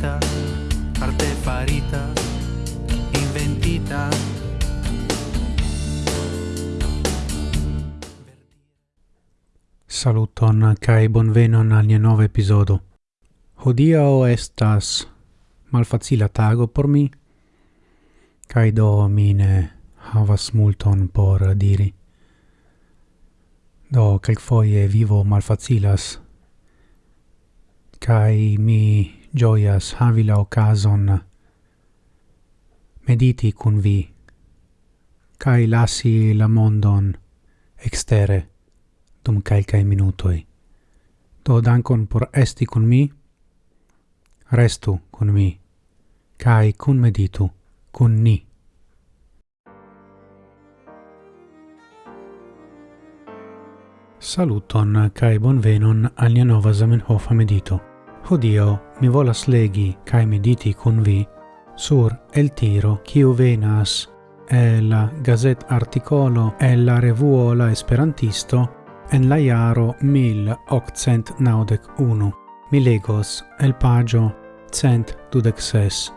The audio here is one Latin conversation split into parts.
farita arte farita, inventita. Saluton kai bonvenon al nia nova episodo. Hodiaŭ estas malfacila tago por mi, kai do mine havas multon por diri. Do, calc foie vivo malfacilas, Kai mi gioias havi la ocason mediti cun vi, cae lasi la mondon extere dum calcae minutoi. Do dankon por esti cun mi, restu cun mi, cae cun meditu, cun ni. Saluton cae bonvenon alia nova Zamenhof medito. Hodio mi volas legi cae mediti cun vi sur el tiro kiu venas el la gazet articolo el la revuo la esperantisto en la iaro 1891. Mi legos el pagio cent dudexes.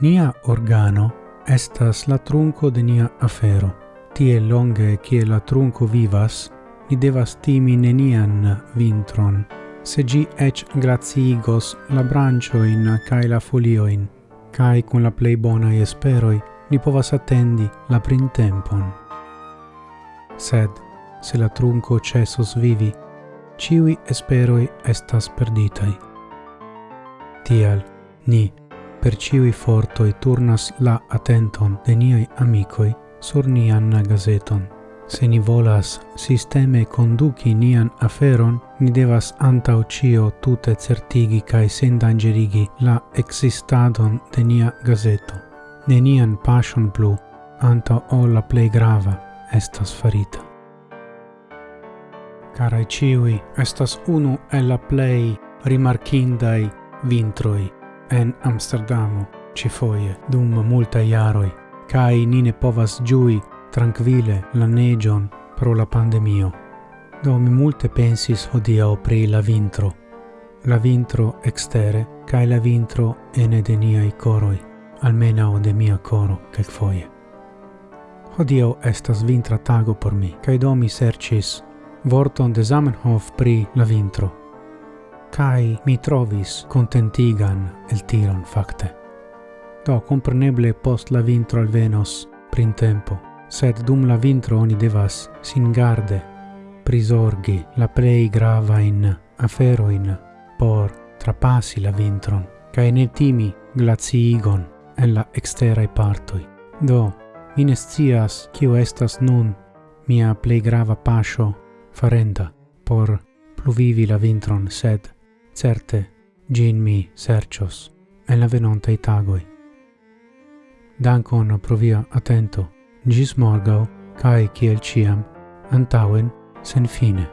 Nia organo estas la trunco de nia afero. Tie longe kie la trunco vivas, ni devas timi nenian vintron, se gi ec grazigos la brancioin cae la folioin, cae cun la plei bona esperoi ni povas attendi la printempon. Sed, se la trunco cesos vivi, ciui esperoi estas perditai. Tial, ni, per ciui fortoi turnas la attenton de niai amicoi sur nian gazeton. Se ni volas sisteme conduci nian aferon, ni devas antau cio tute certigi cae sendangerigi la existadon de nia gazeto. Nenian passion plu, antau o la plei grava estas farita. Carai ciui, estas unu el la plei rimarcindai vintroi en Amsterdamo, ci foie, dum multa iaroi, cae nine povas giui tranquille la negion pro la pandemio. Do mi multe pensis hodiau pri la vintro, la vintro extere cae la vintro ene de niai coroi, almenau de mia coro quelcfoie. Hodio estas vintra tago por mi, cae do mi sercis vorton de Zamenhof pri la vintro, cae mi trovis contentigan el tiron facte. Do compreneble post la vintro al Venus, prin printempo, sed dum la vintro oni devas sin garde prisorgi la plei grava in aferoin por trapassi la vintron ca ne timi glaciigon en la exterae partoi. Do, minestias ne estas nun mia plei grava pasio farenda por pluvivi la vintron, sed certe gin mi sercios en la venonta itagoi Dankon pro via atento gis morgau, cae ciel ciam, antauen, sen fine.